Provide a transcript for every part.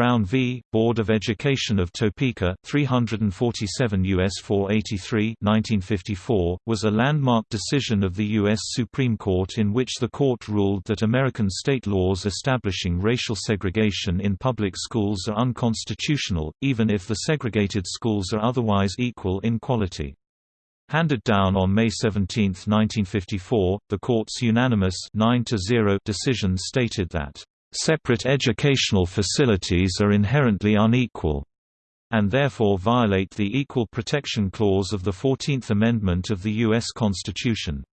Brown v. Board of Education of Topeka, 347 U.S. 483 1954, was a landmark decision of the U.S. Supreme Court in which the court ruled that American state laws establishing racial segregation in public schools are unconstitutional, even if the segregated schools are otherwise equal in quality. Handed down on May 17, 1954, the court's unanimous 9 decision stated that Separate educational facilities are inherently unequal and therefore violate the Equal Protection Clause of the Fourteenth Amendment of the U.S. Constitution.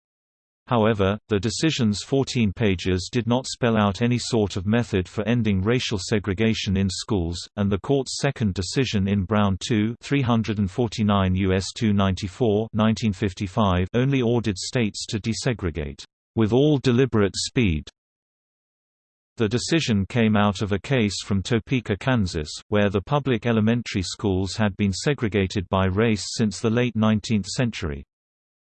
However, the decision's 14 pages did not spell out any sort of method for ending racial segregation in schools, and the court's second decision in Brown 2 349 U.S. 294 1955 only ordered states to desegregate, "...with all deliberate speed." The decision came out of a case from Topeka, Kansas, where the public elementary schools had been segregated by race since the late 19th century.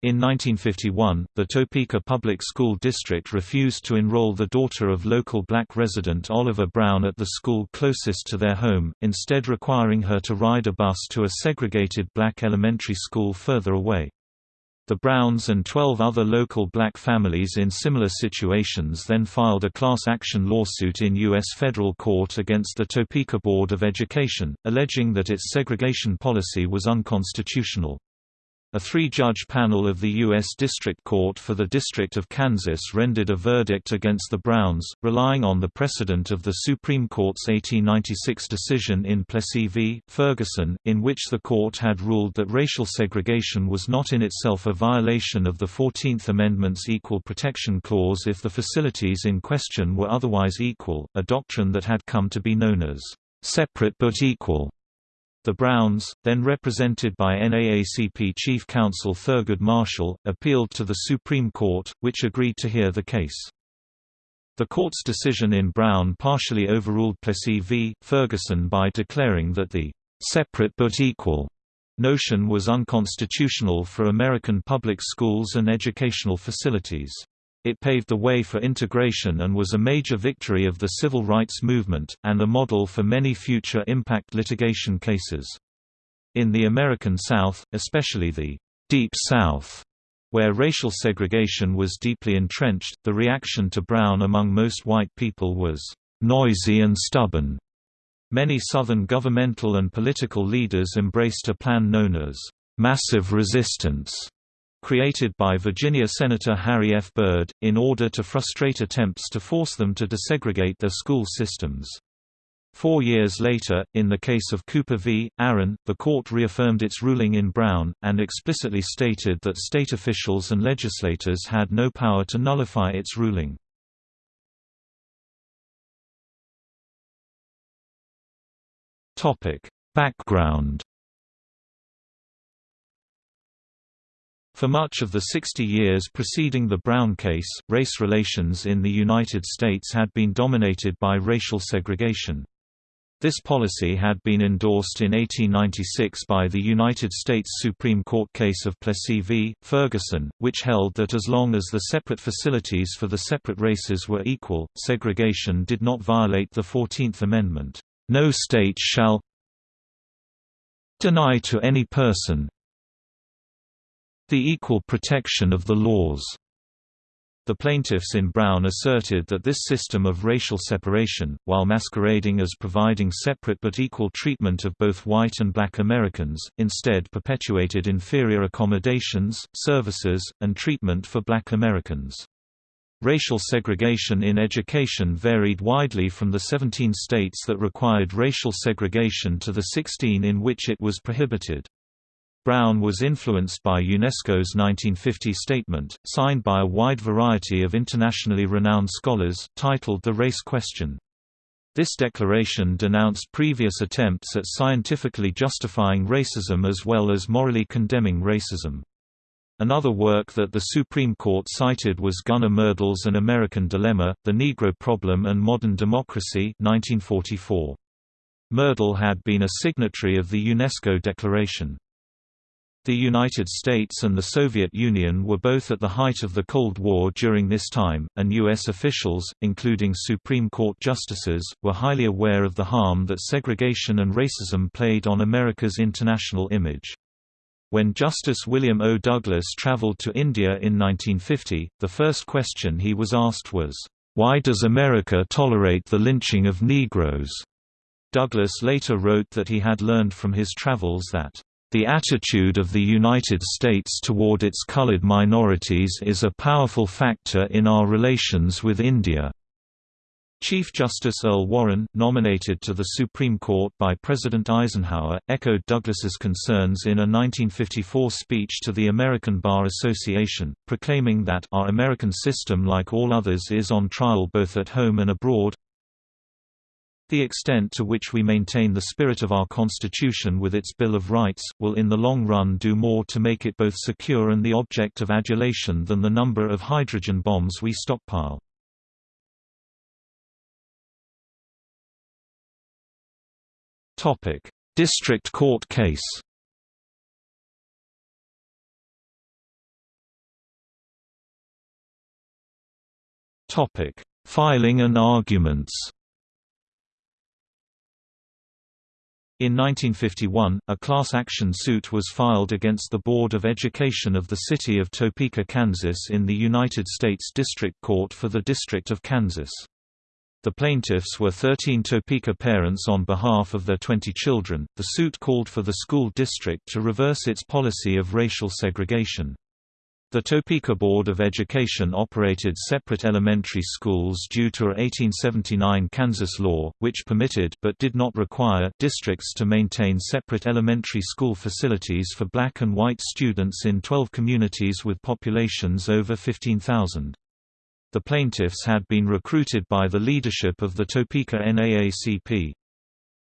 In 1951, the Topeka Public School District refused to enroll the daughter of local black resident Oliver Brown at the school closest to their home, instead requiring her to ride a bus to a segregated black elementary school further away. The Browns and 12 other local black families in similar situations then filed a class action lawsuit in U.S. federal court against the Topeka Board of Education, alleging that its segregation policy was unconstitutional. A three-judge panel of the U.S. District Court for the District of Kansas rendered a verdict against the Browns, relying on the precedent of the Supreme Court's 1896 decision in Plessy v. Ferguson, in which the court had ruled that racial segregation was not in itself a violation of the Fourteenth Amendment's Equal Protection Clause if the facilities in question were otherwise equal, a doctrine that had come to be known as separate but equal. The Browns, then represented by NAACP Chief Counsel Thurgood Marshall, appealed to the Supreme Court, which agreed to hear the case. The court's decision in Brown partially overruled Plessy v. Ferguson by declaring that the "separate but equal" notion was unconstitutional for American public schools and educational facilities. It paved the way for integration and was a major victory of the civil rights movement, and a model for many future impact litigation cases. In the American South, especially the Deep South, where racial segregation was deeply entrenched, the reaction to Brown among most white people was noisy and stubborn. Many Southern governmental and political leaders embraced a plan known as massive resistance created by Virginia Senator Harry F. Byrd, in order to frustrate attempts to force them to desegregate their school systems. Four years later, in the case of Cooper v. Aaron, the court reaffirmed its ruling in Brown, and explicitly stated that state officials and legislators had no power to nullify its ruling. Background For much of the 60 years preceding the Brown case, race relations in the United States had been dominated by racial segregation. This policy had been endorsed in 1896 by the United States Supreme Court case of Plessy v. Ferguson, which held that as long as the separate facilities for the separate races were equal, segregation did not violate the Fourteenth Amendment. No state shall deny to any person, the equal protection of the laws. The plaintiffs in Brown asserted that this system of racial separation, while masquerading as providing separate but equal treatment of both white and black Americans, instead perpetuated inferior accommodations, services, and treatment for black Americans. Racial segregation in education varied widely from the 17 states that required racial segregation to the 16 in which it was prohibited. Brown was influenced by UNESCO's 1950 statement, signed by a wide variety of internationally renowned scholars, titled The Race Question. This declaration denounced previous attempts at scientifically justifying racism as well as morally condemning racism. Another work that the Supreme Court cited was Gunnar Myrdal's An American Dilemma, The Negro Problem and Modern Democracy 1944. Myrdal had been a signatory of the UNESCO Declaration. The United States and the Soviet Union were both at the height of the Cold War during this time, and U.S. officials, including Supreme Court justices, were highly aware of the harm that segregation and racism played on America's international image. When Justice William O. Douglas traveled to India in 1950, the first question he was asked was, "'Why does America tolerate the lynching of Negroes?' Douglas later wrote that he had learned from his travels that the attitude of the United States toward its colored minorities is a powerful factor in our relations with India. Chief Justice Earl Warren, nominated to the Supreme Court by President Eisenhower, echoed Douglas's concerns in a 1954 speech to the American Bar Association, proclaiming that our American system like all others is on trial both at home and abroad, the extent to which we maintain the spirit of our Constitution with its Bill of Rights, will in the long run do more to make it both secure and the object of adulation than the number of hydrogen bombs we stockpile. District Court case Filing and arguments In 1951, a class action suit was filed against the Board of Education of the city of Topeka, Kansas in the United States District Court for the District of Kansas. The plaintiffs were 13 Topeka parents on behalf of their 20 children. The suit called for the school district to reverse its policy of racial segregation. The Topeka Board of Education operated separate elementary schools due to a 1879 Kansas law, which permitted but did not require districts to maintain separate elementary school facilities for black and white students in 12 communities with populations over 15,000. The plaintiffs had been recruited by the leadership of the Topeka NAACP.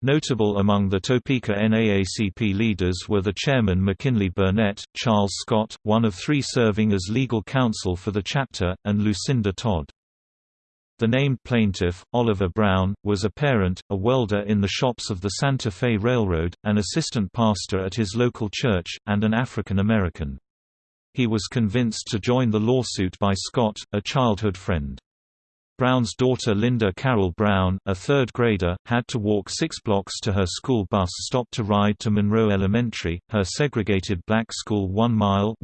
Notable among the Topeka NAACP leaders were the chairman McKinley Burnett, Charles Scott, one of three serving as legal counsel for the chapter, and Lucinda Todd. The named plaintiff, Oliver Brown, was a parent, a welder in the shops of the Santa Fe Railroad, an assistant pastor at his local church, and an African American. He was convinced to join the lawsuit by Scott, a childhood friend. Brown's daughter Linda Carol Brown, a third grader, had to walk six blocks to her school bus stop to ride to Monroe Elementary, her segregated black school one mile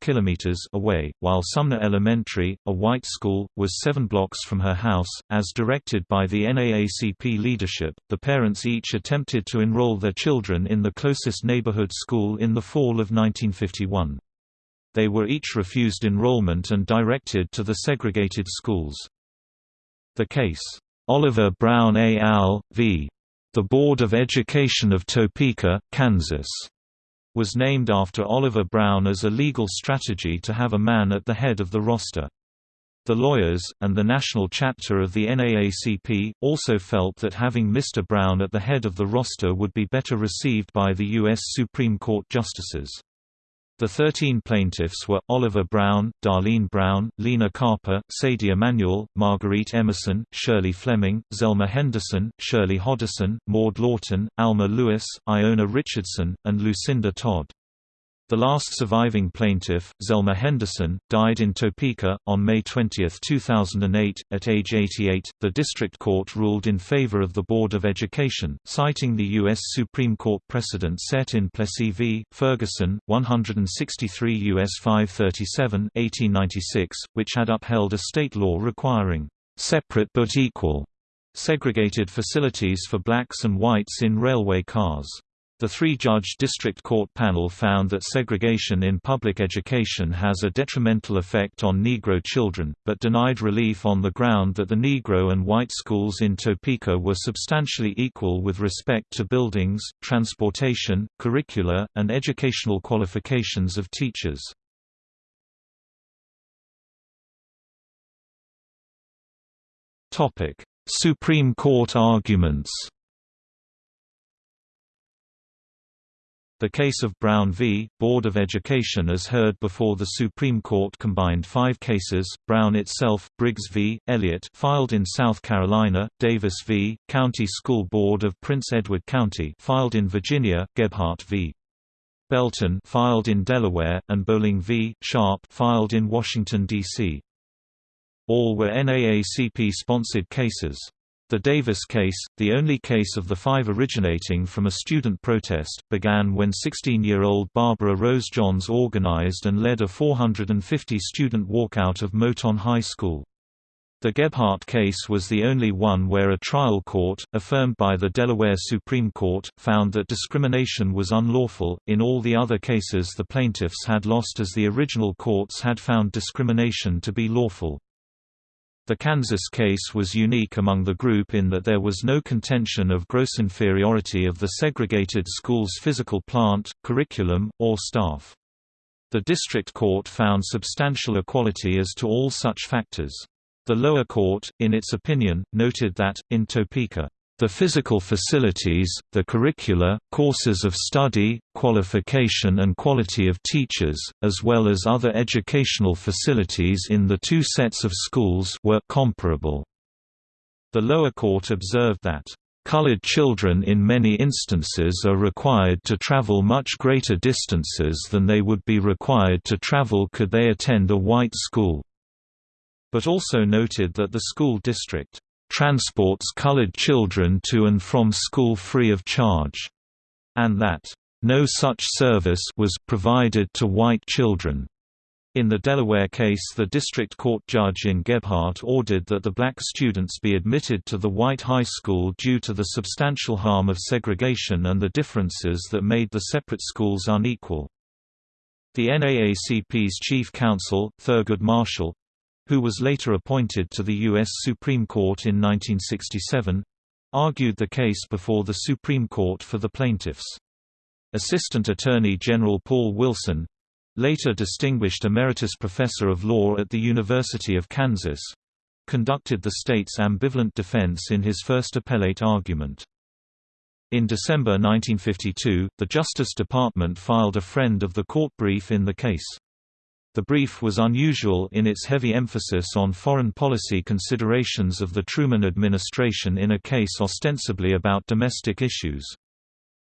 kilometers away, while Sumner Elementary, a white school, was seven blocks from her house. As directed by the NAACP leadership, the parents each attempted to enroll their children in the closest neighborhood school in the fall of 1951 they were each refused enrollment and directed to the segregated schools. The case, Oliver Brown et al. v. The Board of Education of Topeka, Kansas, was named after Oliver Brown as a legal strategy to have a man at the head of the roster. The lawyers, and the national chapter of the NAACP, also felt that having Mr. Brown at the head of the roster would be better received by the U.S. Supreme Court justices. The 13 plaintiffs were, Oliver Brown, Darlene Brown, Lena Carper, Sadie Emanuel, Marguerite Emerson, Shirley Fleming, Zelma Henderson, Shirley Hodison, Maud Lawton, Alma Lewis, Iona Richardson, and Lucinda Todd. The last surviving plaintiff, Zelma Henderson, died in Topeka, on May 20, 2008, at age 88. The district court ruled in favor of the Board of Education, citing the U.S. Supreme Court precedent set in Plessy v. Ferguson, 163 U.S. 537, 1896, which had upheld a state law requiring separate but equal segregated facilities for blacks and whites in railway cars. The three-judge district court panel found that segregation in public education has a detrimental effect on Negro children, but denied relief on the ground that the Negro and white schools in Topeka were substantially equal with respect to buildings, transportation, curricula, and educational qualifications of teachers. Supreme Court arguments The case of Brown v. Board of Education as heard before the Supreme Court combined five cases, Brown itself, Briggs v. Elliott filed in South Carolina, Davis v. County School Board of Prince Edward County filed in Virginia, Gebhart v. Belton filed in Delaware, and Bolling v. Sharpe filed in Washington, D.C. All were NAACP-sponsored cases. The Davis case, the only case of the five originating from a student protest, began when 16-year-old Barbara Rose Johns organized and led a 450-student walkout of Moton High School. The Gebhart case was the only one where a trial court, affirmed by the Delaware Supreme Court, found that discrimination was unlawful. In all the other cases, the plaintiffs had lost as the original courts had found discrimination to be lawful. The Kansas case was unique among the group in that there was no contention of gross inferiority of the segregated school's physical plant, curriculum, or staff. The district court found substantial equality as to all such factors. The lower court, in its opinion, noted that, in Topeka, the physical facilities, the curricula, courses of study, qualification and quality of teachers, as well as other educational facilities in the two sets of schools were comparable. The lower court observed that Colored children in many instances are required to travel much greater distances than they would be required to travel could they attend a white school but also noted that the school district transports colored children to and from school free of charge, and that no such service was provided to white children. In the Delaware case the district court judge in Gebhart ordered that the black students be admitted to the white high school due to the substantial harm of segregation and the differences that made the separate schools unequal. The NAACP's chief counsel, Thurgood Marshall, who was later appointed to the U.S. Supreme Court in 1967, argued the case before the Supreme Court for the plaintiffs. Assistant Attorney General Paul Wilson later Distinguished Emeritus Professor of Law at the University of Kansas conducted the state's ambivalent defense in his first appellate argument. In December 1952, the Justice Department filed a friend of the court brief in the case. The brief was unusual in its heavy emphasis on foreign policy considerations of the Truman administration in a case ostensibly about domestic issues.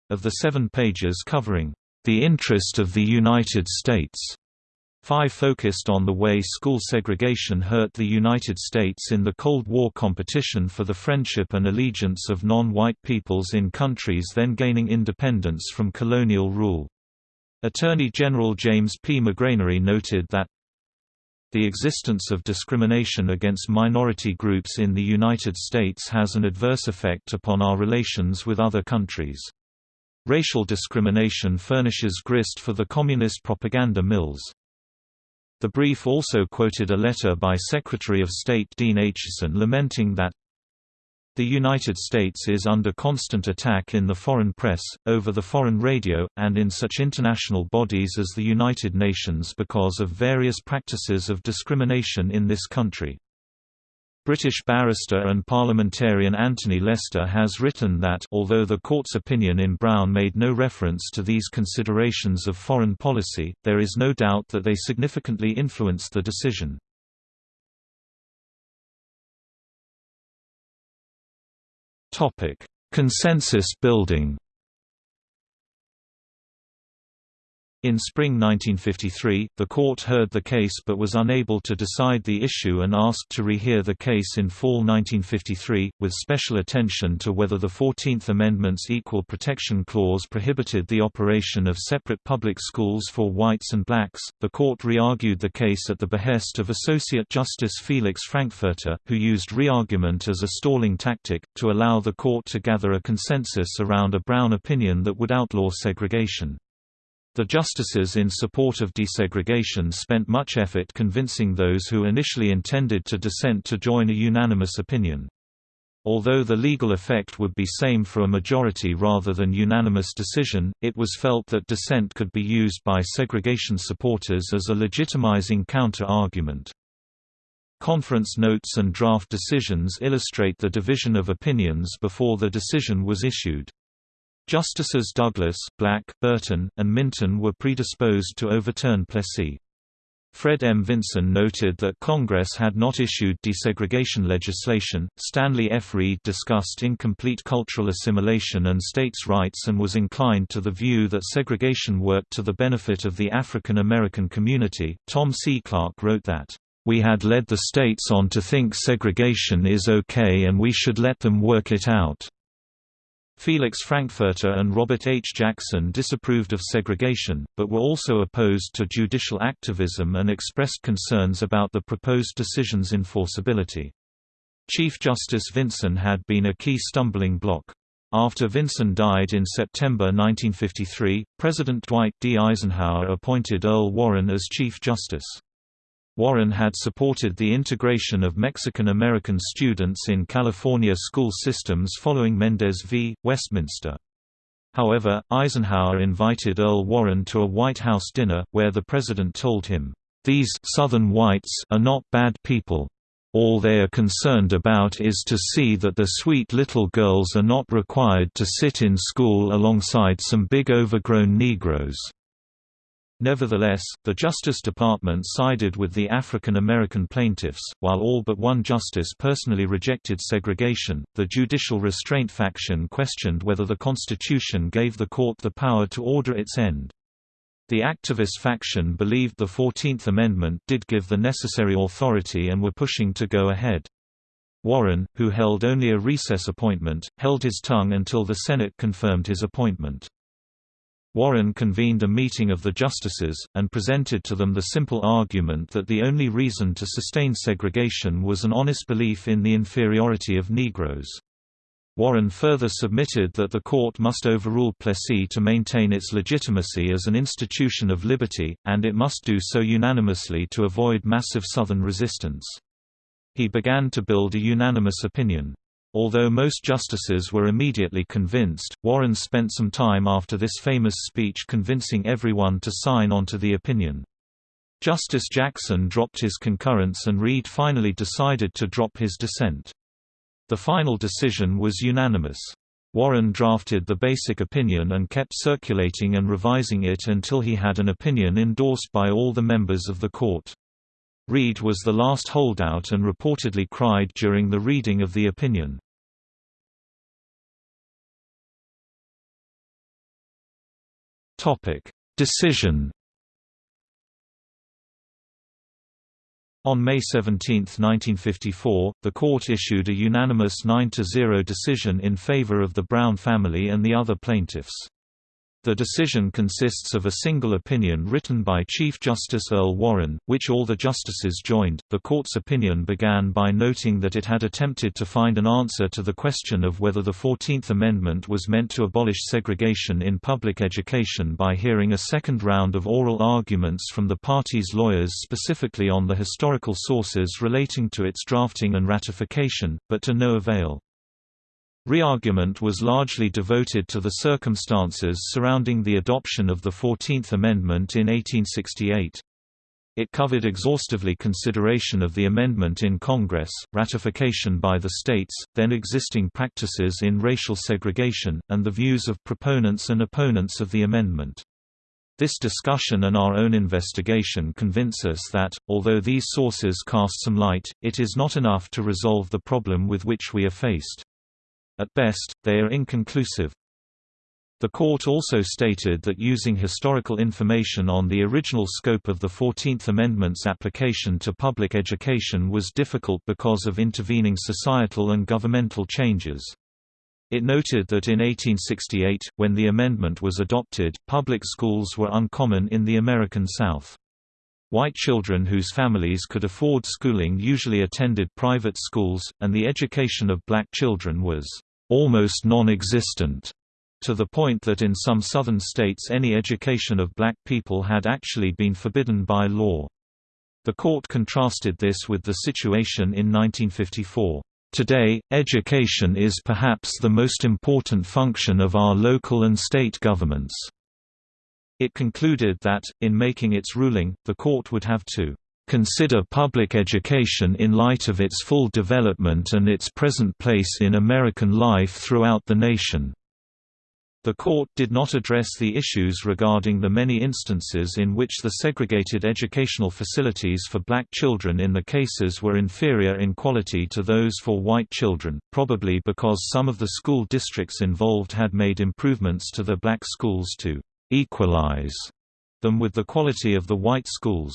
Of the seven pages covering, "...the interest of the United States", Five focused on the way school segregation hurt the United States in the Cold War competition for the friendship and allegiance of non-white peoples in countries then gaining independence from colonial rule. Attorney General James P. McGranery noted that the existence of discrimination against minority groups in the United States has an adverse effect upon our relations with other countries. Racial discrimination furnishes grist for the communist propaganda mills. The brief also quoted a letter by Secretary of State Dean Acheson lamenting that the United States is under constant attack in the foreign press, over the foreign radio, and in such international bodies as the United Nations because of various practices of discrimination in this country. British barrister and parliamentarian Anthony Lester has written that although the court's opinion in Brown made no reference to these considerations of foreign policy, there is no doubt that they significantly influenced the decision. Topic: Consensus building. In spring 1953, the court heard the case but was unable to decide the issue and asked to rehear the case in fall 1953, with special attention to whether the Fourteenth Amendment's Equal Protection Clause prohibited the operation of separate public schools for whites and blacks. The court re-argued the case at the behest of Associate Justice Felix Frankfurter, who used re-argument as a stalling tactic, to allow the court to gather a consensus around a Brown opinion that would outlaw segregation. The justices in support of desegregation spent much effort convincing those who initially intended to dissent to join a unanimous opinion. Although the legal effect would be same for a majority rather than unanimous decision, it was felt that dissent could be used by segregation supporters as a legitimizing counter-argument. Conference notes and draft decisions illustrate the division of opinions before the decision was issued. Justices Douglas, Black, Burton, and Minton were predisposed to overturn Plessy. Fred M. Vinson noted that Congress had not issued desegregation legislation. Stanley F. Reed discussed incomplete cultural assimilation and states' rights and was inclined to the view that segregation worked to the benefit of the African American community. Tom C. Clark wrote that, We had led the states on to think segregation is okay and we should let them work it out. Felix Frankfurter and Robert H. Jackson disapproved of segregation, but were also opposed to judicial activism and expressed concerns about the proposed decision's enforceability. Chief Justice Vinson had been a key stumbling block. After Vinson died in September 1953, President Dwight D. Eisenhower appointed Earl Warren as Chief Justice. Warren had supported the integration of Mexican-American students in California school systems following Mendez v. Westminster. However, Eisenhower invited Earl Warren to a White House dinner, where the president told him, "...these Southern whites are not bad people. All they are concerned about is to see that the sweet little girls are not required to sit in school alongside some big overgrown Negroes." Nevertheless, the Justice Department sided with the African American plaintiffs, while all but one justice personally rejected segregation. The judicial restraint faction questioned whether the Constitution gave the court the power to order its end. The activist faction believed the Fourteenth Amendment did give the necessary authority and were pushing to go ahead. Warren, who held only a recess appointment, held his tongue until the Senate confirmed his appointment. Warren convened a meeting of the justices, and presented to them the simple argument that the only reason to sustain segregation was an honest belief in the inferiority of Negroes. Warren further submitted that the court must overrule Plessy to maintain its legitimacy as an institution of liberty, and it must do so unanimously to avoid massive Southern resistance. He began to build a unanimous opinion. Although most justices were immediately convinced, Warren spent some time after this famous speech convincing everyone to sign onto the opinion. Justice Jackson dropped his concurrence and Reed finally decided to drop his dissent. The final decision was unanimous. Warren drafted the basic opinion and kept circulating and revising it until he had an opinion endorsed by all the members of the court. Reed was the last holdout and reportedly cried during the reading of the opinion. Decision On May 17, 1954, the court issued a unanimous 9–0 decision in favor of the Brown family and the other plaintiffs. The decision consists of a single opinion written by Chief Justice Earl Warren, which all the justices joined. The court's opinion began by noting that it had attempted to find an answer to the question of whether the Fourteenth Amendment was meant to abolish segregation in public education by hearing a second round of oral arguments from the party's lawyers specifically on the historical sources relating to its drafting and ratification, but to no avail. Re-argument was largely devoted to the circumstances surrounding the adoption of the Fourteenth Amendment in 1868. It covered exhaustively consideration of the amendment in Congress, ratification by the states, then existing practices in racial segregation, and the views of proponents and opponents of the amendment. This discussion and our own investigation convince us that, although these sources cast some light, it is not enough to resolve the problem with which we are faced. At best, they are inconclusive. The court also stated that using historical information on the original scope of the Fourteenth Amendment's application to public education was difficult because of intervening societal and governmental changes. It noted that in 1868, when the amendment was adopted, public schools were uncommon in the American South. White children whose families could afford schooling usually attended private schools, and the education of black children was almost non-existent, to the point that in some southern states any education of black people had actually been forbidden by law. The court contrasted this with the situation in 1954. Today, education is perhaps the most important function of our local and state governments. It concluded that, in making its ruling, the court would have to consider public education in light of its full development and its present place in American life throughout the nation." The court did not address the issues regarding the many instances in which the segregated educational facilities for black children in the cases were inferior in quality to those for white children, probably because some of the school districts involved had made improvements to the black schools to «equalize» them with the quality of the white schools.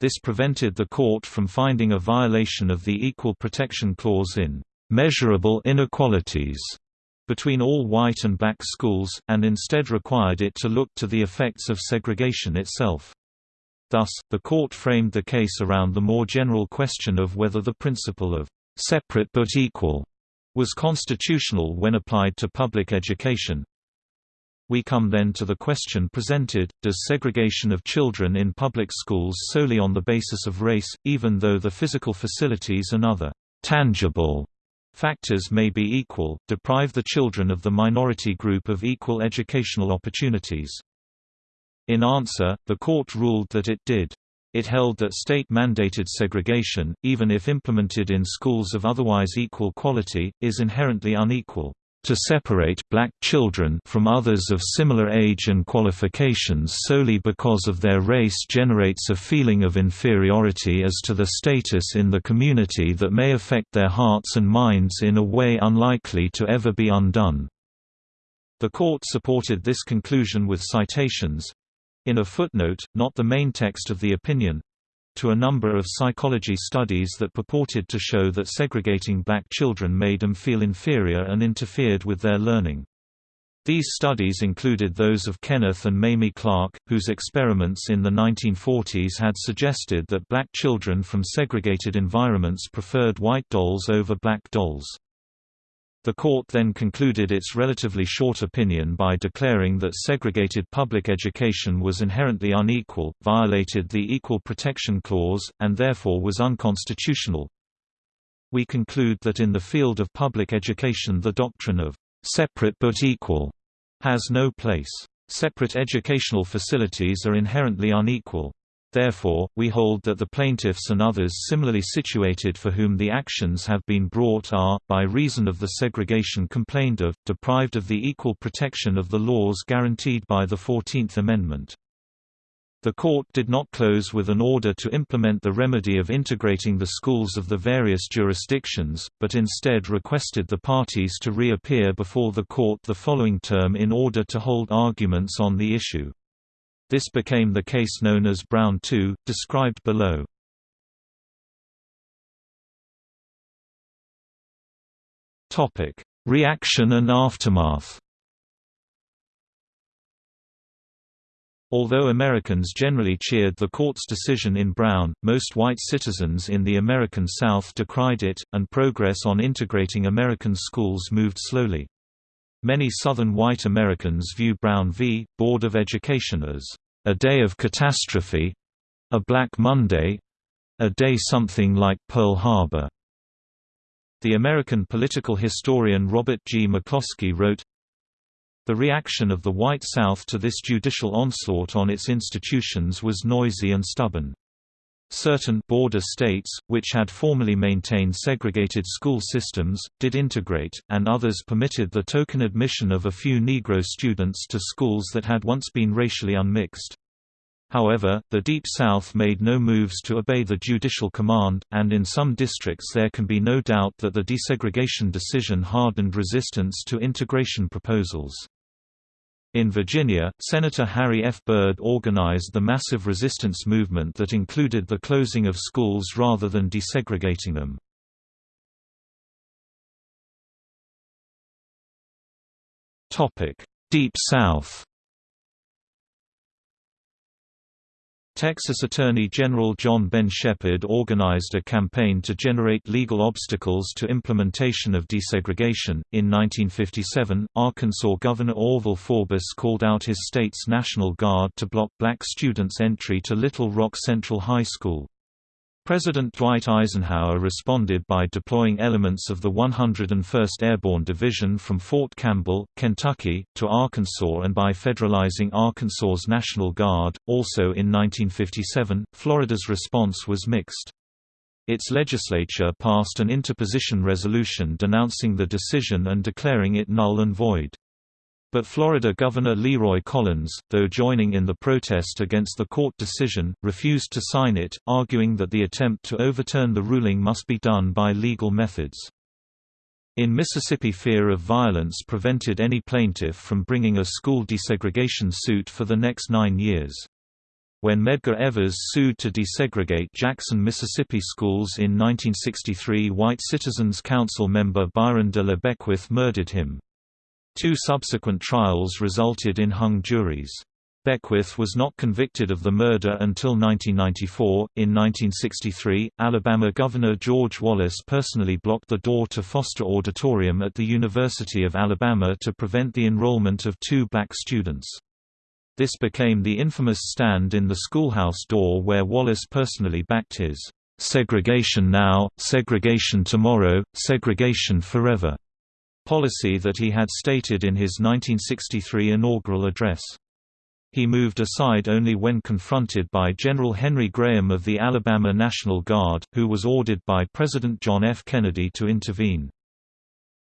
This prevented the court from finding a violation of the Equal Protection Clause in «measurable inequalities» between all white and black schools, and instead required it to look to the effects of segregation itself. Thus, the court framed the case around the more general question of whether the principle of separate but equal was constitutional when applied to public education. We come then to the question presented, does segregation of children in public schools solely on the basis of race, even though the physical facilities and other tangible factors may be equal, deprive the children of the minority group of equal educational opportunities. In answer, the court ruled that it did. It held that state-mandated segregation, even if implemented in schools of otherwise equal quality, is inherently unequal. To separate black children from others of similar age and qualifications solely because of their race generates a feeling of inferiority as to the status in the community that may affect their hearts and minds in a way unlikely to ever be undone. The court supported this conclusion with citations—in a footnote, not the main text of the opinion, to a number of psychology studies that purported to show that segregating black children made them feel inferior and interfered with their learning. These studies included those of Kenneth and Mamie Clark, whose experiments in the 1940s had suggested that black children from segregated environments preferred white dolls over black dolls. The court then concluded its relatively short opinion by declaring that segregated public education was inherently unequal, violated the Equal Protection Clause, and therefore was unconstitutional. We conclude that in the field of public education the doctrine of separate but equal has no place. Separate educational facilities are inherently unequal. Therefore, we hold that the plaintiffs and others similarly situated for whom the actions have been brought are, by reason of the segregation complained of, deprived of the equal protection of the laws guaranteed by the Fourteenth Amendment. The court did not close with an order to implement the remedy of integrating the schools of the various jurisdictions, but instead requested the parties to reappear before the court the following term in order to hold arguments on the issue. This became the case known as Brown II, described below. Reaction and aftermath Although Americans generally cheered the court's decision in Brown, most white citizens in the American South decried it, and progress on integrating American schools moved slowly. Many Southern white Americans view Brown v. Board of Education as a day of catastrophe a Black Monday a day something like Pearl Harbor. The American political historian Robert G. McCloskey wrote, The reaction of the white South to this judicial onslaught on its institutions was noisy and stubborn. Certain border states, which had formerly maintained segregated school systems, did integrate, and others permitted the token admission of a few Negro students to schools that had once been racially unmixed. However, the Deep South made no moves to obey the judicial command, and in some districts there can be no doubt that the desegregation decision hardened resistance to integration proposals. In Virginia, Senator Harry F. Byrd organized the massive resistance movement that included the closing of schools rather than desegregating them. Deep South Texas Attorney General John Ben Shepperd organized a campaign to generate legal obstacles to implementation of desegregation. In 1957, Arkansas Governor Orval Faubus called out his state's National Guard to block black students' entry to Little Rock Central High School. President Dwight Eisenhower responded by deploying elements of the 101st Airborne Division from Fort Campbell, Kentucky, to Arkansas and by federalizing Arkansas's National Guard. Also in 1957, Florida's response was mixed. Its legislature passed an interposition resolution denouncing the decision and declaring it null and void. But Florida Governor Leroy Collins, though joining in the protest against the court decision, refused to sign it, arguing that the attempt to overturn the ruling must be done by legal methods. In Mississippi fear of violence prevented any plaintiff from bringing a school desegregation suit for the next nine years. When Medgar Evers sued to desegregate Jackson, Mississippi schools in 1963 white Citizens Council member Byron de la Beckwith murdered him. Two subsequent trials resulted in hung juries. Beckwith was not convicted of the murder until 1994. In 1963, Alabama Governor George Wallace personally blocked the door to Foster Auditorium at the University of Alabama to prevent the enrollment of two black students. This became the infamous stand in the schoolhouse door where Wallace personally backed his segregation now, segregation tomorrow, segregation forever policy that he had stated in his 1963 inaugural address. He moved aside only when confronted by General Henry Graham of the Alabama National Guard, who was ordered by President John F. Kennedy to intervene.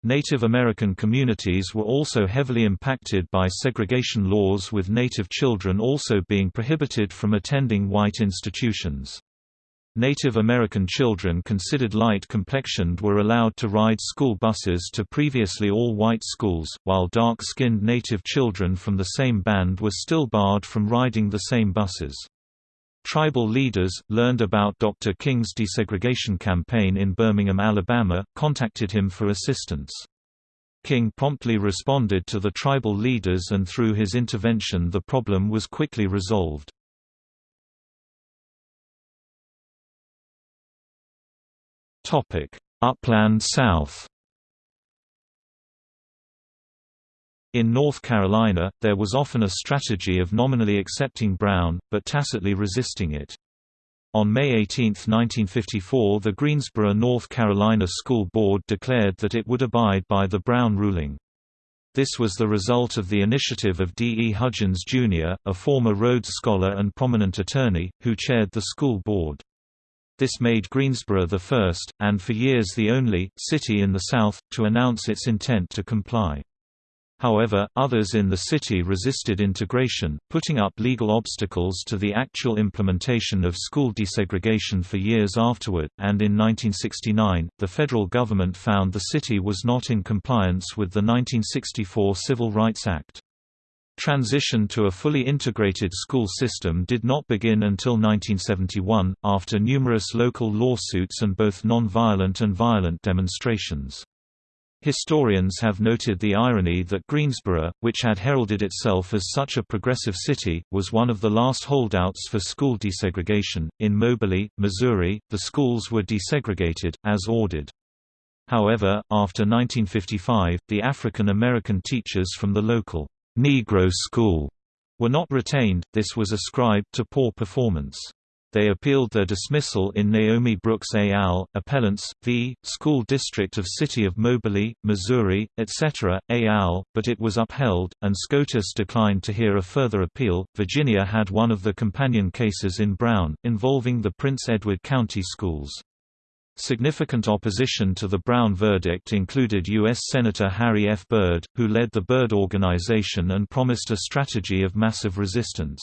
Native American communities were also heavily impacted by segregation laws with Native children also being prohibited from attending white institutions. Native American children considered light-complexioned were allowed to ride school buses to previously all-white schools, while dark-skinned Native children from the same band were still barred from riding the same buses. Tribal leaders, learned about Dr. King's desegregation campaign in Birmingham, Alabama, contacted him for assistance. King promptly responded to the tribal leaders and through his intervention the problem was quickly resolved. Topic: Upland South. In North Carolina, there was often a strategy of nominally accepting Brown, but tacitly resisting it. On May 18, 1954 the Greensboro, North Carolina School Board declared that it would abide by the Brown ruling. This was the result of the initiative of D. E. Hudgins, Jr., a former Rhodes Scholar and prominent attorney, who chaired the school board. This made Greensboro the first, and for years the only, city in the South, to announce its intent to comply. However, others in the city resisted integration, putting up legal obstacles to the actual implementation of school desegregation for years afterward, and in 1969, the federal government found the city was not in compliance with the 1964 Civil Rights Act. Transition to a fully integrated school system did not begin until 1971, after numerous local lawsuits and both non-violent and violent demonstrations. Historians have noted the irony that Greensboro, which had heralded itself as such a progressive city, was one of the last holdouts for school desegregation. In Moberly, Missouri, the schools were desegregated, as ordered. However, after 1955, the African American teachers from the local Negro School were not retained, this was ascribed to poor performance. They appealed their dismissal in Naomi Brooks et al., Appellants, v. School District of City of Moberly, Missouri, etc., et al., but it was upheld, and SCOTUS declined to hear a further appeal. Virginia had one of the companion cases in Brown, involving the Prince Edward County schools. Significant opposition to the Brown verdict included U.S. Senator Harry F. Byrd, who led the Byrd Organization and promised a strategy of massive resistance.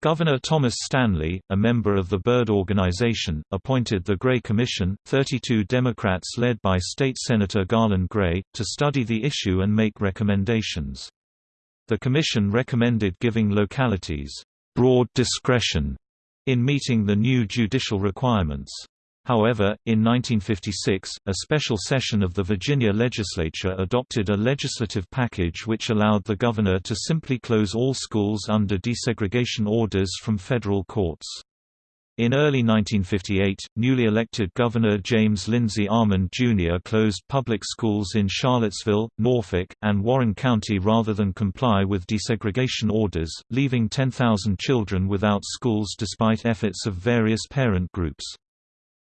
Governor Thomas Stanley, a member of the Byrd Organization, appointed the Gray Commission, 32 Democrats led by State Senator Garland Gray, to study the issue and make recommendations. The commission recommended giving localities broad discretion in meeting the new judicial requirements. However, in 1956, a special session of the Virginia legislature adopted a legislative package which allowed the governor to simply close all schools under desegregation orders from federal courts. In early 1958, newly elected Governor James Lindsay Almond Jr. closed public schools in Charlottesville, Norfolk, and Warren County rather than comply with desegregation orders, leaving 10,000 children without schools despite efforts of various parent groups.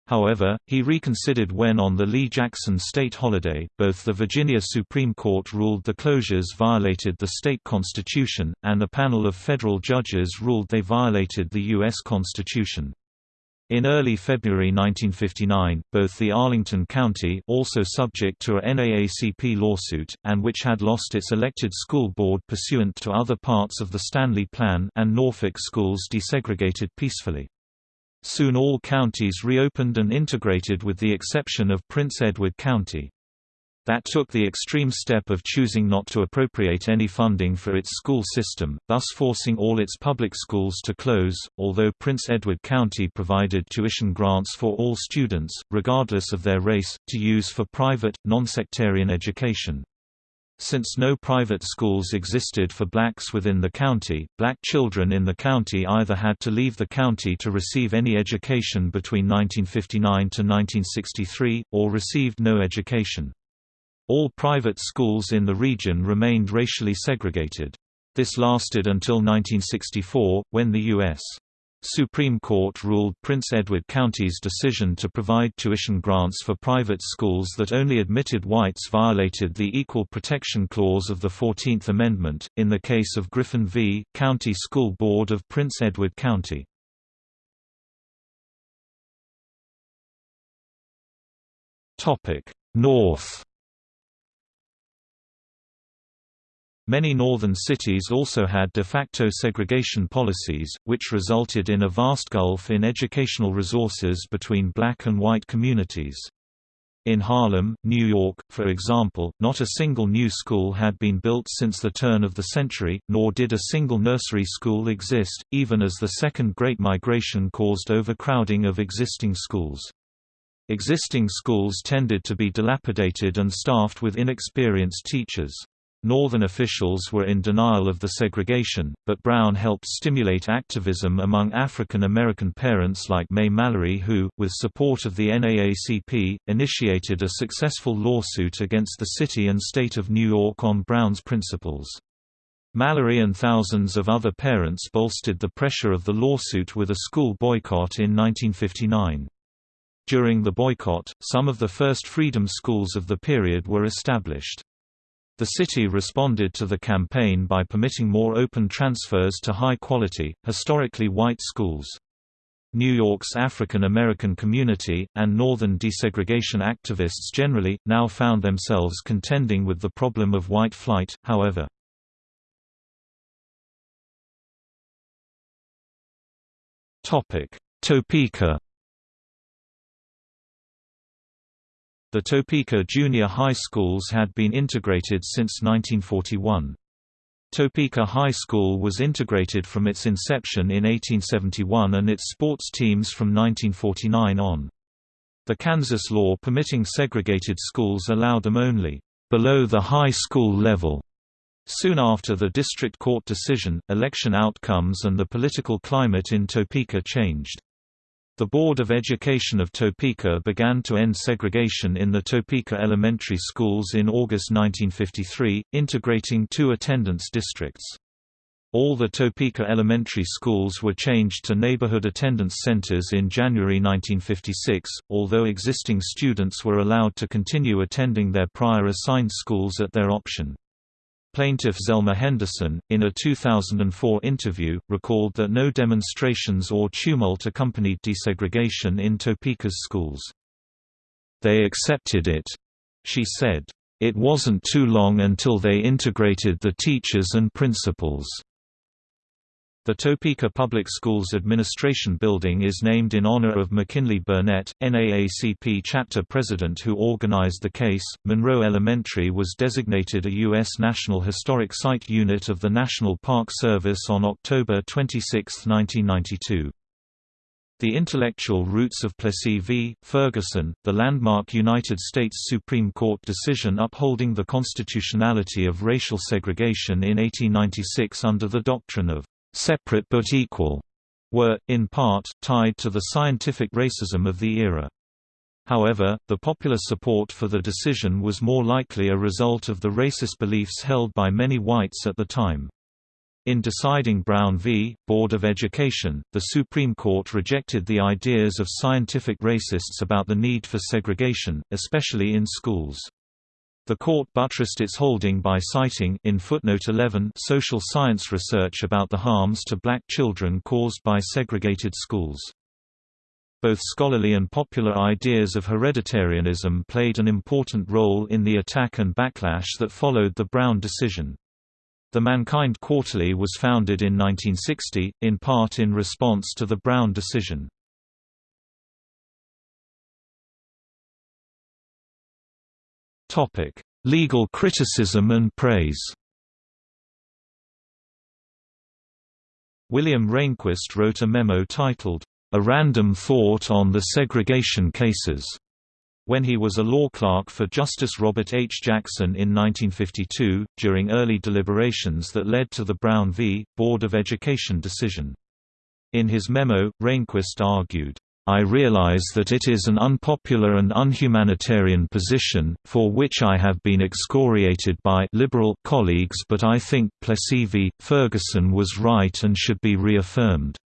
However, he reconsidered when on the Lee Jackson state holiday, both the Virginia Supreme Court ruled the closures violated the state constitution, and a panel of federal judges ruled they violated the U.S. Constitution. In early February 1959, both the Arlington County also subject to a NAACP lawsuit, and which had lost its elected school board pursuant to other parts of the Stanley Plan and Norfolk schools desegregated peacefully. Soon all counties reopened and integrated with the exception of Prince Edward County that took the extreme step of choosing not to appropriate any funding for its school system, thus forcing all its public schools to close, although Prince Edward County provided tuition grants for all students, regardless of their race, to use for private, non-sectarian education. Since no private schools existed for blacks within the county, black children in the county either had to leave the county to receive any education between 1959 to 1963, or received no education. All private schools in the region remained racially segregated. This lasted until 1964, when the U.S. Supreme Court ruled Prince Edward County's decision to provide tuition grants for private schools that only admitted whites violated the Equal Protection Clause of the Fourteenth Amendment, in the case of Griffin v. County School Board of Prince Edward County. North Many northern cities also had de facto segregation policies, which resulted in a vast gulf in educational resources between black and white communities. In Harlem, New York, for example, not a single new school had been built since the turn of the century, nor did a single nursery school exist, even as the Second Great Migration caused overcrowding of existing schools. Existing schools tended to be dilapidated and staffed with inexperienced teachers. Northern officials were in denial of the segregation, but Brown helped stimulate activism among African American parents like Mae Mallory who, with support of the NAACP, initiated a successful lawsuit against the city and state of New York on Brown's principles. Mallory and thousands of other parents bolstered the pressure of the lawsuit with a school boycott in 1959. During the boycott, some of the first freedom schools of the period were established. The city responded to the campaign by permitting more open transfers to high-quality, historically white schools. New York's African American community, and northern desegregation activists generally, now found themselves contending with the problem of white flight, however. Topeka The Topeka junior high schools had been integrated since 1941. Topeka High School was integrated from its inception in 1871 and its sports teams from 1949 on. The Kansas law permitting segregated schools allowed them only below the high school level. Soon after the district court decision, election outcomes and the political climate in Topeka changed. The Board of Education of Topeka began to end segregation in the Topeka elementary schools in August 1953, integrating two attendance districts. All the Topeka elementary schools were changed to neighborhood attendance centers in January 1956, although existing students were allowed to continue attending their prior assigned schools at their option. Plaintiff Zelma Henderson, in a 2004 interview, recalled that no demonstrations or tumult accompanied desegregation in Topeka's schools. They accepted it, she said. It wasn't too long until they integrated the teachers and principals. The Topeka Public Schools Administration Building is named in honor of McKinley Burnett, NAACP chapter president who organized the case. Monroe Elementary was designated a U.S. National Historic Site unit of the National Park Service on October 26, 1992. The intellectual roots of Plessy v. Ferguson, the landmark United States Supreme Court decision upholding the constitutionality of racial segregation in 1896 under the doctrine of separate but equal, were, in part, tied to the scientific racism of the era. However, the popular support for the decision was more likely a result of the racist beliefs held by many whites at the time. In deciding Brown v. Board of Education, the Supreme Court rejected the ideas of scientific racists about the need for segregation, especially in schools. The court buttressed its holding by citing in footnote 11 social science research about the harms to black children caused by segregated schools. Both scholarly and popular ideas of hereditarianism played an important role in the attack and backlash that followed the Brown decision. The Mankind Quarterly was founded in 1960, in part in response to the Brown decision. Legal criticism and praise William Rehnquist wrote a memo titled, A Random Thought on the Segregation Cases, when he was a law clerk for Justice Robert H. Jackson in 1952, during early deliberations that led to the Brown v. Board of Education decision. In his memo, Rehnquist argued, I realize that it is an unpopular and unhumanitarian position, for which I have been excoriated by liberal colleagues but I think Plessy v. Ferguson was right and should be reaffirmed.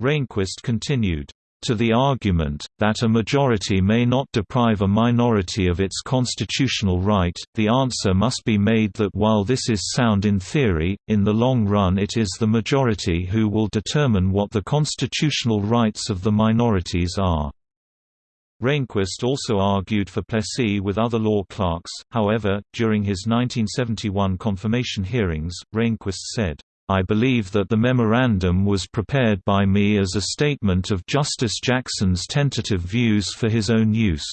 Rehnquist continued, to the argument, that a majority may not deprive a minority of its constitutional right, the answer must be made that while this is sound in theory, in the long run it is the majority who will determine what the constitutional rights of the minorities are. Rehnquist also argued for Plessy with other law clerks, however, during his 1971 confirmation hearings, Rehnquist said, I believe that the memorandum was prepared by me as a statement of Justice Jackson's tentative views for his own use.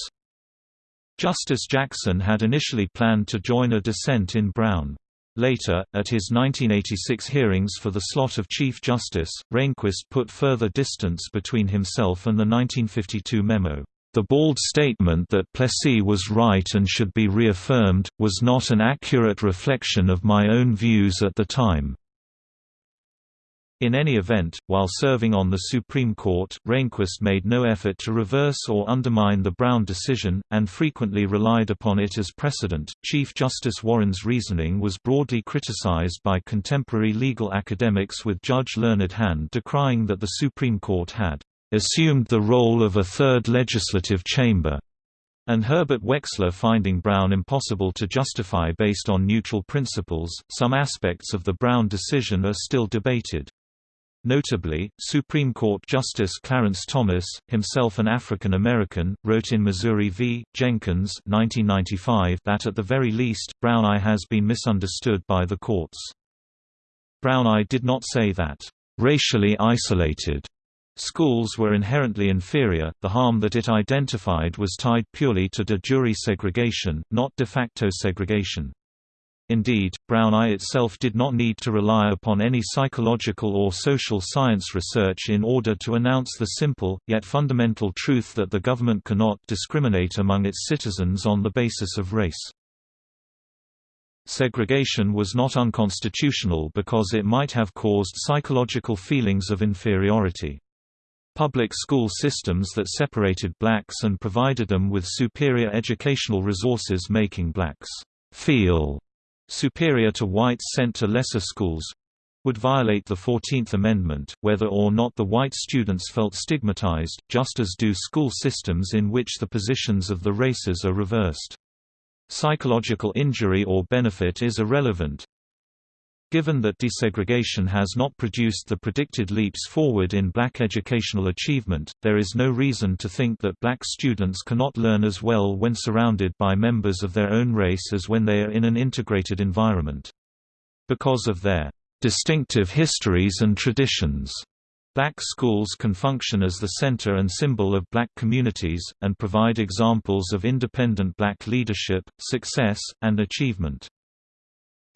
Justice Jackson had initially planned to join a dissent in Brown. Later, at his 1986 hearings for the slot of Chief Justice, Rehnquist put further distance between himself and the 1952 memo. The bald statement that Plessy was right and should be reaffirmed, was not an accurate reflection of my own views at the time. In any event, while serving on the Supreme Court, Rehnquist made no effort to reverse or undermine the Brown decision, and frequently relied upon it as precedent. Chief Justice Warren's reasoning was broadly criticized by contemporary legal academics, with Judge Learned Hand decrying that the Supreme Court had assumed the role of a third legislative chamber, and Herbert Wechsler finding Brown impossible to justify based on neutral principles. Some aspects of the Brown decision are still debated. Notably, Supreme Court Justice Clarence Thomas, himself an African American, wrote in Missouri v. Jenkins 1995 that at the very least, Brown I has been misunderstood by the courts. Brown I did not say that, "...racially isolated." Schools were inherently inferior, the harm that it identified was tied purely to de jure segregation, not de facto segregation. Indeed, Brown I itself did not need to rely upon any psychological or social science research in order to announce the simple, yet fundamental truth that the government cannot discriminate among its citizens on the basis of race. Segregation was not unconstitutional because it might have caused psychological feelings of inferiority. Public school systems that separated blacks and provided them with superior educational resources making blacks feel superior to whites sent to lesser schools would violate the Fourteenth Amendment, whether or not the white students felt stigmatized, just as do school systems in which the positions of the races are reversed. Psychological injury or benefit is irrelevant, Given that desegregation has not produced the predicted leaps forward in black educational achievement, there is no reason to think that black students cannot learn as well when surrounded by members of their own race as when they are in an integrated environment. Because of their distinctive histories and traditions, Black schools can function as the center and symbol of black communities, and provide examples of independent black leadership, success, and achievement.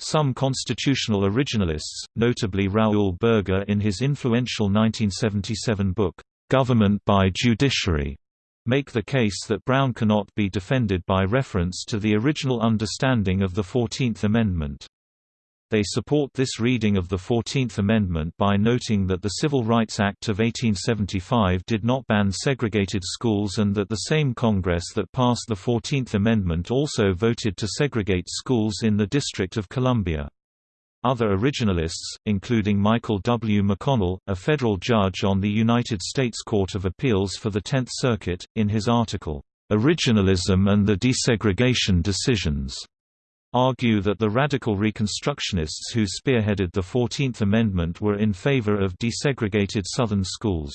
Some constitutional originalists, notably Raoul Berger in his influential 1977 book, Government by Judiciary, make the case that Brown cannot be defended by reference to the original understanding of the Fourteenth Amendment. They support this reading of the Fourteenth Amendment by noting that the Civil Rights Act of 1875 did not ban segregated schools and that the same Congress that passed the Fourteenth Amendment also voted to segregate schools in the District of Columbia. Other originalists, including Michael W. McConnell, a federal judge on the United States Court of Appeals for the Tenth Circuit, in his article, "'Originalism and the Desegregation Decisions' argue that the radical Reconstructionists who spearheaded the Fourteenth Amendment were in favor of desegregated Southern schools.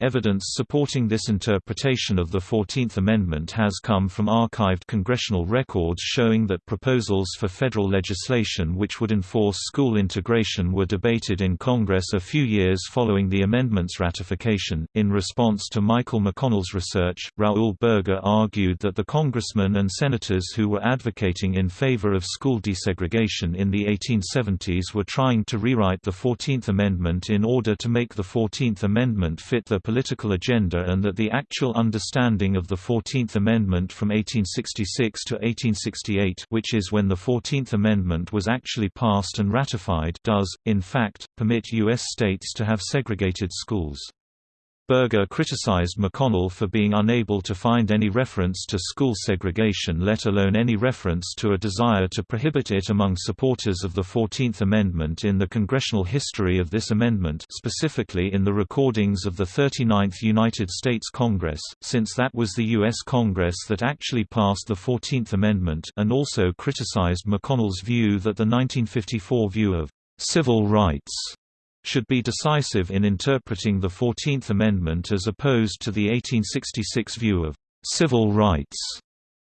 Evidence supporting this interpretation of the Fourteenth Amendment has come from archived congressional records showing that proposals for federal legislation which would enforce school integration were debated in Congress a few years following the amendment's ratification. In response to Michael McConnell's research, Raoul Berger argued that the congressmen and senators who were advocating in favor of school desegregation in the 1870s were trying to rewrite the Fourteenth Amendment in order to make the Fourteenth Amendment fit the political agenda and that the actual understanding of the Fourteenth Amendment from 1866 to 1868 which is when the Fourteenth Amendment was actually passed and ratified does, in fact, permit U.S. states to have segregated schools. Berger criticized McConnell for being unable to find any reference to school segregation let alone any reference to a desire to prohibit it among supporters of the Fourteenth Amendment in the congressional history of this amendment specifically in the recordings of the 39th United States Congress, since that was the U.S. Congress that actually passed the Fourteenth Amendment and also criticized McConnell's view that the 1954 view of civil rights should be decisive in interpreting the Fourteenth Amendment as opposed to the 1866 view of civil rights.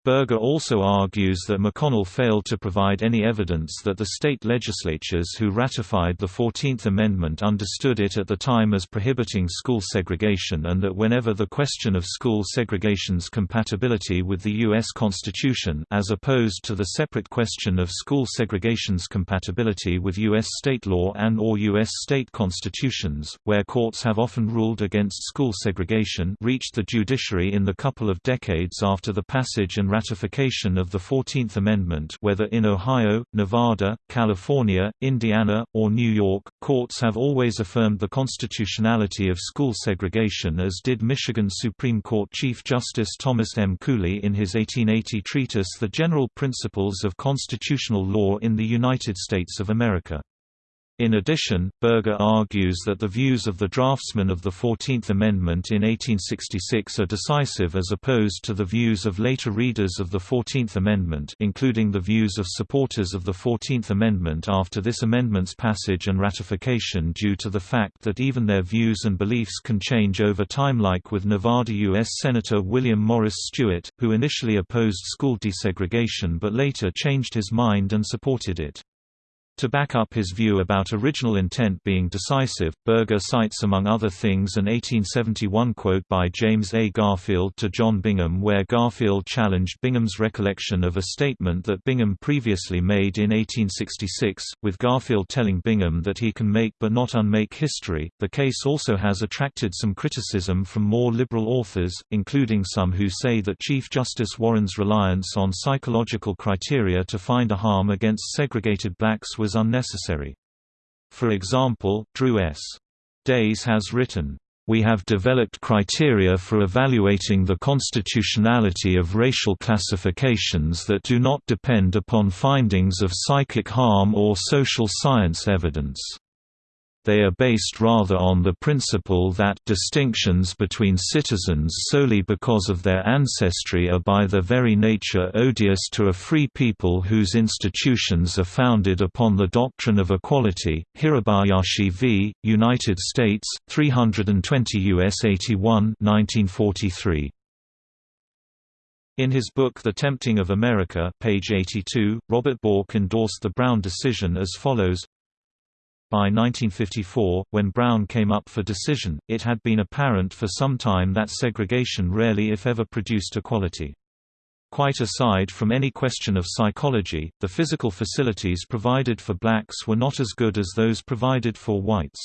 Berger also argues that McConnell failed to provide any evidence that the state legislatures who ratified the Fourteenth Amendment understood it at the time as prohibiting school segregation and that whenever the question of school segregation's compatibility with the U.S. Constitution as opposed to the separate question of school segregation's compatibility with U.S. state law and or U.S. state constitutions, where courts have often ruled against school segregation reached the judiciary in the couple of decades after the passage and ratification of the Fourteenth Amendment whether in Ohio, Nevada, California, Indiana, or New York, courts have always affirmed the constitutionality of school segregation as did Michigan Supreme Court Chief Justice Thomas M. Cooley in his 1880 treatise The General Principles of Constitutional Law in the United States of America. In addition, Berger argues that the views of the draftsmen of the Fourteenth Amendment in 1866 are decisive as opposed to the views of later readers of the Fourteenth Amendment including the views of supporters of the Fourteenth Amendment after this amendment's passage and ratification due to the fact that even their views and beliefs can change over time like with Nevada U.S. Senator William Morris Stewart, who initially opposed school desegregation but later changed his mind and supported it. To back up his view about original intent being decisive, Berger cites among other things an 1871 quote by James A. Garfield to John Bingham where Garfield challenged Bingham's recollection of a statement that Bingham previously made in 1866, with Garfield telling Bingham that he can make but not unmake history. The case also has attracted some criticism from more liberal authors, including some who say that Chief Justice Warren's reliance on psychological criteria to find a harm against segregated blacks was was unnecessary. For example, Drew S. Days has written, we have developed criteria for evaluating the constitutionality of racial classifications that do not depend upon findings of psychic harm or social science evidence they are based rather on the principle that distinctions between citizens solely because of their ancestry are by their very nature odious to a free people whose institutions are founded upon the doctrine of equality. Hirabayashi v. United States, 320 U.S. 81 1943. In his book The Tempting of America page 82, Robert Bork endorsed the Brown decision as follows by 1954, when Brown came up for decision, it had been apparent for some time that segregation rarely if ever produced equality. Quite aside from any question of psychology, the physical facilities provided for blacks were not as good as those provided for whites.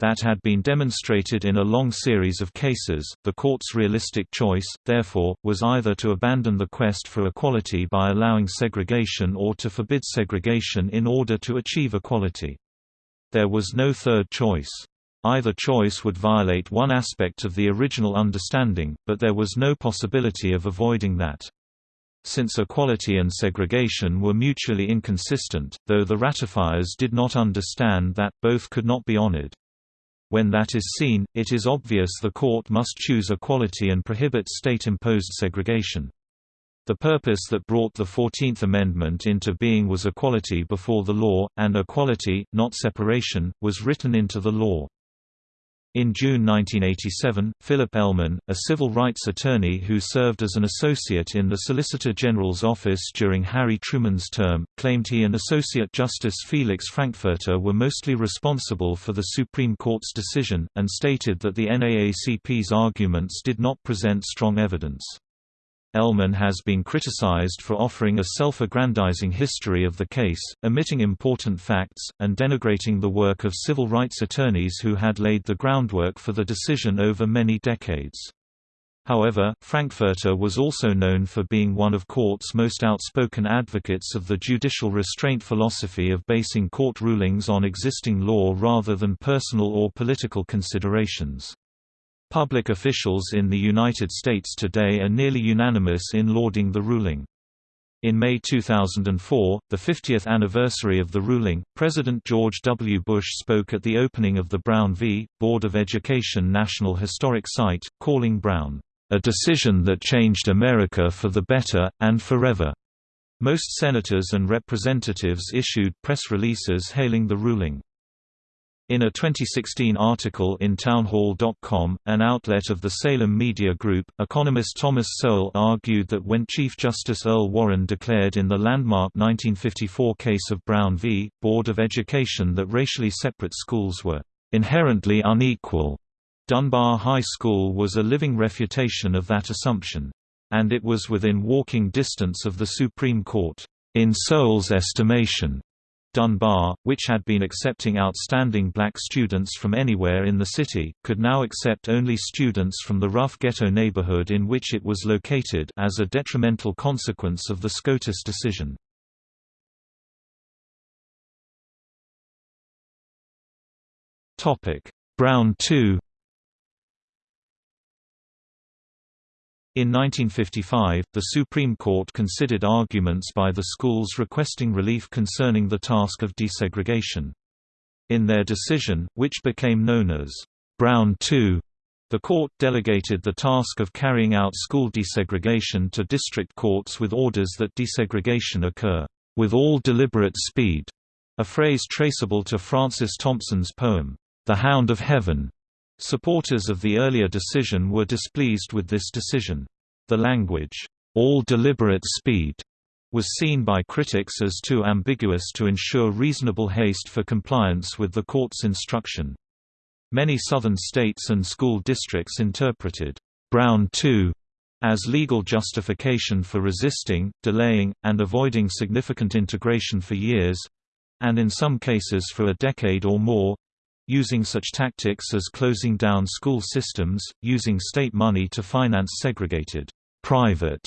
That had been demonstrated in a long series of cases. The court's realistic choice, therefore, was either to abandon the quest for equality by allowing segregation or to forbid segregation in order to achieve equality. There was no third choice. Either choice would violate one aspect of the original understanding, but there was no possibility of avoiding that. Since equality and segregation were mutually inconsistent, though the ratifiers did not understand that, both could not be honored. When that is seen, it is obvious the court must choose equality and prohibit state-imposed segregation. The purpose that brought the Fourteenth Amendment into being was equality before the law, and equality, not separation, was written into the law. In June 1987, Philip Elman, a civil rights attorney who served as an associate in the Solicitor General's office during Harry Truman's term, claimed he and Associate Justice Felix Frankfurter were mostly responsible for the Supreme Court's decision, and stated that the NAACP's arguments did not present strong evidence. Elman has been criticized for offering a self-aggrandizing history of the case, omitting important facts, and denigrating the work of civil rights attorneys who had laid the groundwork for the decision over many decades. However, Frankfurter was also known for being one of court's most outspoken advocates of the judicial restraint philosophy of basing court rulings on existing law rather than personal or political considerations. Public officials in the United States today are nearly unanimous in lauding the ruling. In May 2004, the 50th anniversary of the ruling, President George W. Bush spoke at the opening of the Brown v. Board of Education National Historic Site, calling Brown, "...a decision that changed America for the better, and forever." Most senators and representatives issued press releases hailing the ruling. In a 2016 article in Townhall.com, an outlet of the Salem Media Group, economist Thomas Sowell argued that when Chief Justice Earl Warren declared in the landmark 1954 case of Brown v. Board of Education that racially separate schools were inherently unequal, Dunbar High School was a living refutation of that assumption. And it was within walking distance of the Supreme Court. In Sowell's estimation, Dunbar, which had been accepting outstanding black students from anywhere in the city, could now accept only students from the rough ghetto neighborhood in which it was located as a detrimental consequence of the SCOTUS decision. Brown II In 1955, the Supreme Court considered arguments by the schools requesting relief concerning the task of desegregation. In their decision, which became known as Brown II, the court delegated the task of carrying out school desegregation to district courts with orders that desegregation occur, "...with all deliberate speed", a phrase traceable to Francis Thompson's poem, The Hound of Heaven, Supporters of the earlier decision were displeased with this decision. The language, all deliberate speed, was seen by critics as too ambiguous to ensure reasonable haste for compliance with the court's instruction. Many southern states and school districts interpreted Brown II as legal justification for resisting, delaying, and avoiding significant integration for years and in some cases for a decade or more using such tactics as closing down school systems, using state money to finance segregated private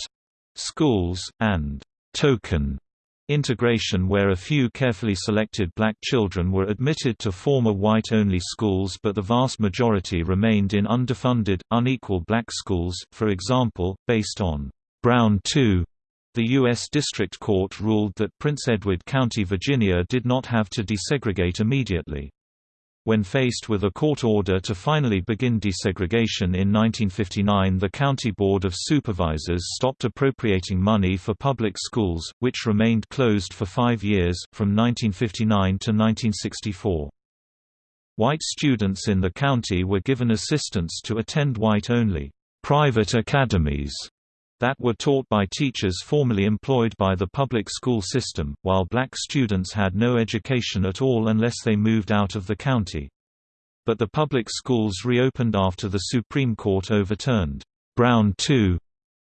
schools, and token integration where a few carefully selected black children were admitted to former white-only schools but the vast majority remained in underfunded, unequal black schools, for example, based on Brown II. The U.S. District Court ruled that Prince Edward County, Virginia did not have to desegregate immediately. When faced with a court order to finally begin desegregation in 1959 the County Board of Supervisors stopped appropriating money for public schools, which remained closed for five years, from 1959 to 1964. White students in the county were given assistance to attend white-only private academies that were taught by teachers formerly employed by the public school system, while black students had no education at all unless they moved out of the county. But the public schools reopened after the Supreme Court overturned Brown II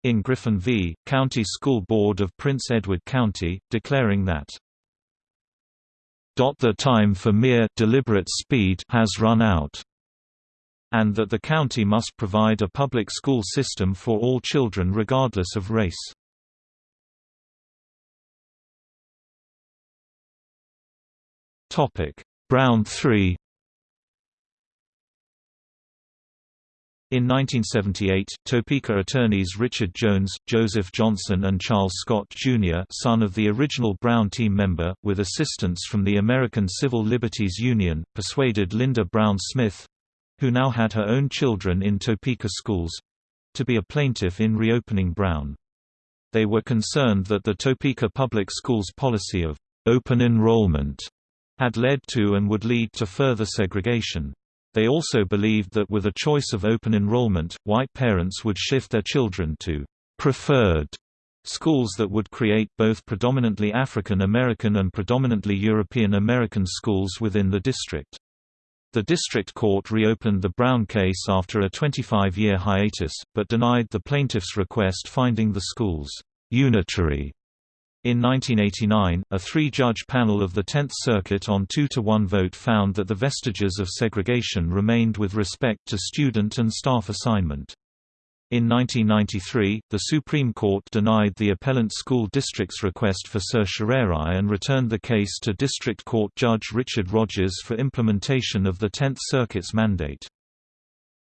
in Griffin v. County School Board of Prince Edward County, declaring that the time for mere deliberate speed has run out and that the county must provide a public school system for all children regardless of race. Brown III In 1978, Topeka attorneys Richard Jones, Joseph Johnson and Charles Scott, Jr. son of the original Brown team member, with assistance from the American Civil Liberties Union, persuaded Linda Brown Smith, who now had her own children in Topeka schools to be a plaintiff in reopening Brown. They were concerned that the Topeka Public Schools policy of open enrollment had led to and would lead to further segregation. They also believed that with a choice of open enrollment, white parents would shift their children to preferred schools that would create both predominantly African American and predominantly European American schools within the district. The district court reopened the Brown case after a 25-year hiatus, but denied the plaintiff's request finding the schools unitary in 1989, a three-judge panel of the Tenth Circuit on 2-to-1 vote found that the vestiges of segregation remained with respect to student and staff assignment. In 1993, the Supreme Court denied the appellant school district's request for certiorari and returned the case to District Court Judge Richard Rogers for implementation of the Tenth Circuit's mandate.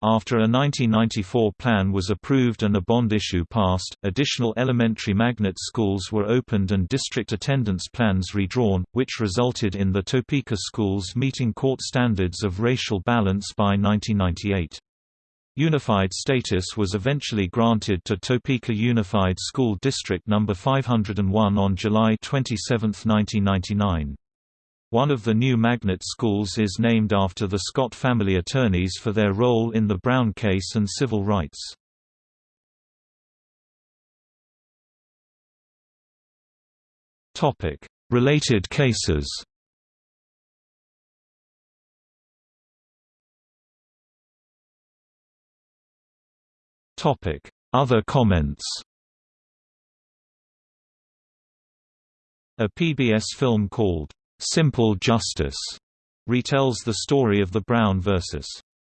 After a 1994 plan was approved and a bond issue passed, additional elementary magnet schools were opened and district attendance plans redrawn, which resulted in the Topeka schools meeting court standards of racial balance by 1998. Unified status was eventually granted to Topeka Unified School District No. 501 on July 27, 1999. One of the new magnet schools is named after the Scott family attorneys for their role in the Brown case and civil rights. Related cases Other comments A PBS film called Simple Justice retells the story of the Brown v.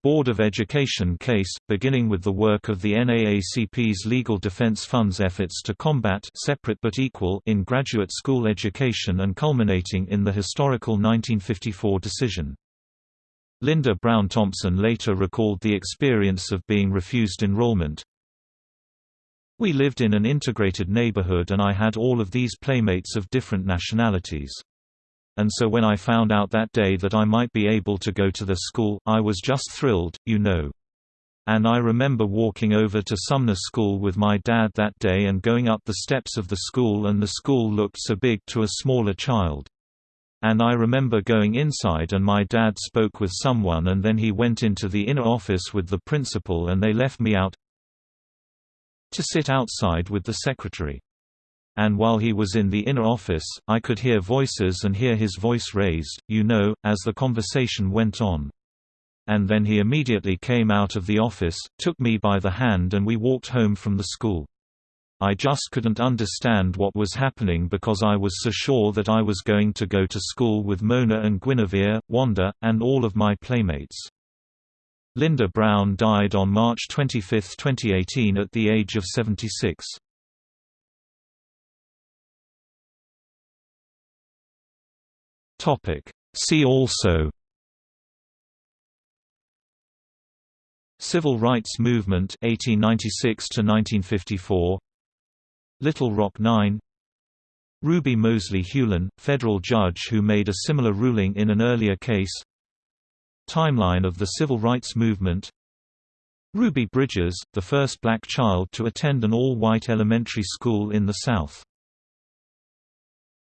Board of Education case, beginning with the work of the NAACP's Legal Defense Fund's efforts to combat separate but equal in graduate school education and culminating in the historical 1954 decision. Linda Brown Thompson later recalled the experience of being refused enrollment. We lived in an integrated neighborhood and I had all of these playmates of different nationalities and so when I found out that day that I might be able to go to the school, I was just thrilled, you know. And I remember walking over to Sumner School with my dad that day and going up the steps of the school and the school looked so big to a smaller child. And I remember going inside and my dad spoke with someone and then he went into the inner office with the principal and they left me out to sit outside with the secretary and while he was in the inner office, I could hear voices and hear his voice raised, you know, as the conversation went on. And then he immediately came out of the office, took me by the hand and we walked home from the school. I just couldn't understand what was happening because I was so sure that I was going to go to school with Mona and Guinevere, Wanda, and all of my playmates. Linda Brown died on March 25, 2018 at the age of 76. Topic. See also Civil Rights Movement 1896 to 1954 Little Rock 9 Ruby Mosley Hewlin, federal judge who made a similar ruling in an earlier case. Timeline of the Civil Rights Movement. Ruby Bridges, the first black child to attend an all-white elementary school in the South